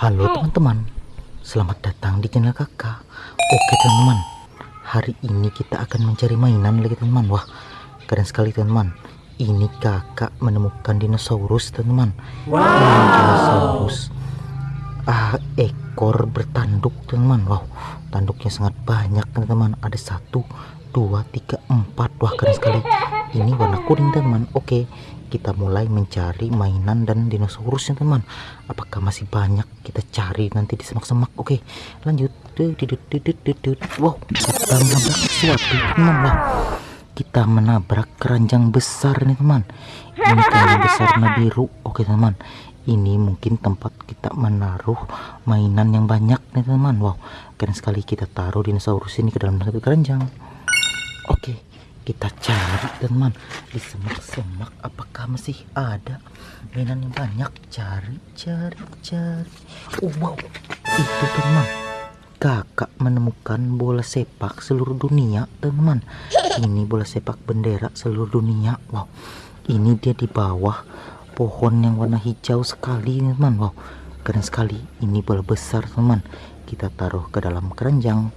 Halo teman-teman, selamat datang di channel kakak. Oke teman-teman, hari ini kita akan mencari mainan lagi teman-teman. Wah, keren sekali teman-teman. Ini kakak menemukan dinosaurus teman-teman. Wow. Ini dinosaurus ah, Ekor bertanduk teman-teman. Wow, tanduknya sangat banyak teman-teman. Ada satu, dua, tiga, empat. Wah keren sekali Ini warna kuning teman-teman Oke, kita mulai mencari mainan dan dinosaurusnya teman. Apakah masih banyak? Kita cari nanti di semak-semak. Oke lanjut. Wow kita menabrak sesuatu teman wow kita menabrak keranjang besar nih teman. Ini keranjang besar warna biru. Oke teman. Ini mungkin tempat kita menaruh mainan yang banyak nih teman. Wow keren sekali kita taruh dinosaurus ini ke dalam satu keranjang. Oke kita cari teman di semak-semak apakah masih ada? Mainan yang banyak. Cari cari cari. Oh, wow. Itu teman kakak menemukan bola sepak seluruh dunia teman ini bola sepak bendera seluruh dunia wow. Ini dia di bawah pohon yang warna hijau sekali teman wow. Keren sekali. Ini bola besar teman kita taruh ke dalam keranjang.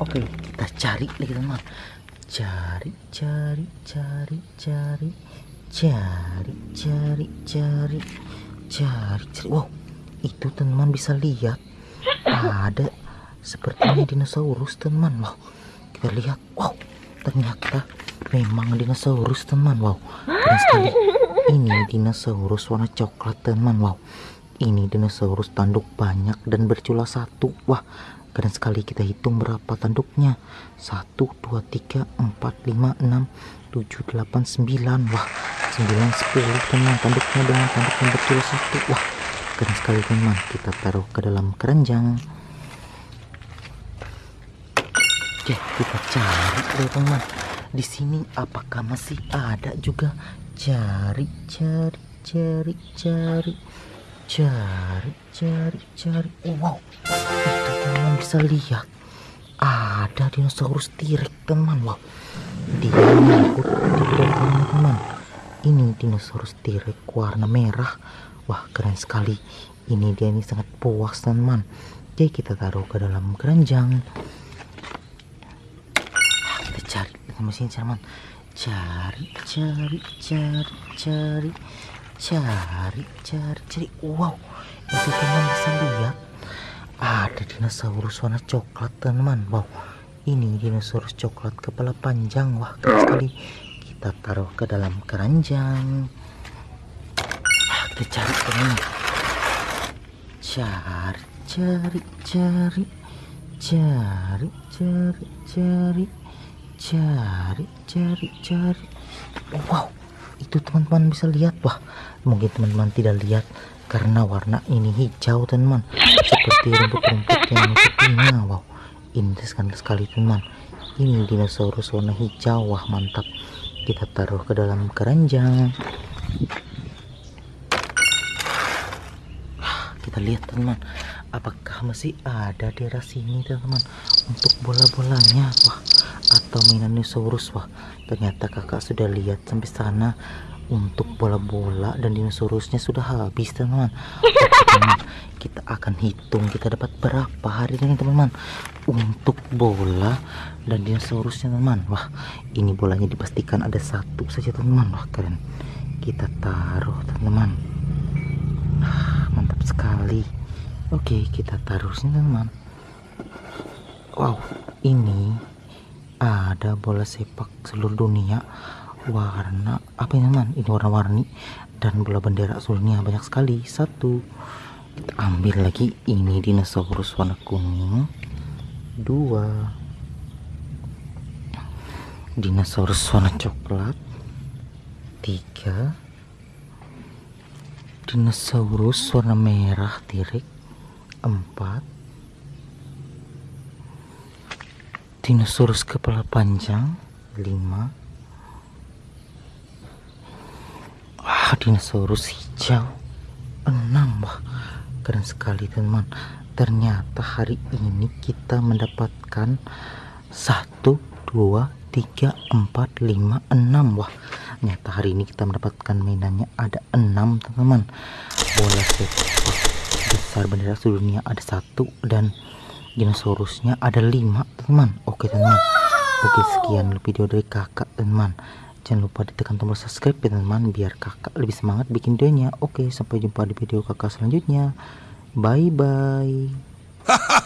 Oke kita cari lagi teman cari cari cari cari. Cari cari cari. Cari cari. Wow itu teman bisa lihat. Ada sepertinya dinosaurus teman. Wow kita lihat. Wow ternyata memang dinosaurus teman. Wow keren sekali. Ini dinosaurus warna coklat teman. Wow ini dinosaurus tanduk banyak dan bercula satu. Wah keren sekali kita hitung berapa tanduknya? 1 2 3 4 5 6 7 8 9 wah 9 10 teman. Tanduknya dengan tanduk yang betul satu. Wah keren sekali teman. Kita taruh ke dalam keranjang. Oke kita cari deh teman. Di sini apakah masih ada juga? Cari cari cari cari cari cari cari. Oh, wow. Itu teman bisa lihat. Ada dinosaurus tirek teman wow. Dia nyangkut di teman-teman ini dinosaurus tirek warna merah. Wah keren sekali. Ini dia ini sangat puas teman. Oke kita taruh ke dalam keranjang. Kita cari. Mesin teman cari cari cari cari cari cari cari. Wow itu teman bisa lihat. Ada dinosaurus warna coklat teman. Wow ini dinosaurus coklat kepala panjang. Wah keren sekali. Kita taruh ke dalam keranjang. Ah, kita cari teman. Cari cari cari. Cari cari cari. Cari cari cari. Wow itu teman-teman bisa lihat. Wah mungkin teman-teman tidak lihat karena warna ini hijau teman seperti rumput-rumput yang menutupinya wow. Ini sekali teman ini dinosaurus warna hijau. Wah mantap. Kita taruh ke dalam keranjang. Kita lihat teman apakah masih ada daerah sini teman untuk bola-bolanya. Wah dinosaurus wah. Ternyata kakak sudah lihat sampai sana. Untuk bola-bola dan dinosaurusnya sudah habis teman-teman. Kita akan hitung kita dapat berapa hari ini teman-teman. Untuk bola dan dinosaurusnya teman wah ini bolanya dipastikan ada satu saja teman-teman. Wah keren. Kita taruh teman-teman. Ah, mantap sekali. Oke kita taruh sini teman-teman. Wow ini ada bola sepak seluruh dunia. Warna apa ini teman ini warna-warni. Dan bola bendera seluruh dunia banyak sekali. Satu. Kita ambil lagi ini dinosaurus warna kuning. Dua. Dinosaurus warna coklat. Tiga. Dinosaurus warna merah tirik. Empat dinosaurus kepala panjang 5 ah dinosaurus hijau 6 wah. Keren sekali teman ternyata hari ini kita mendapatkan 1 2 3 4 5 6 wah. Ternyata hari ini kita mendapatkan mainannya ada enam teman-teman. Bola sepak besar bendera seluruh dunia ada satu dan dinosaurusnya ada lima teman. Oke teman. Oke sekian video dari kakak teman. Jangan lupa ditekan tombol subscribe ya teman biar kakak lebih semangat bikin videonya. Oke sampai jumpa di video kakak selanjutnya. Bye bye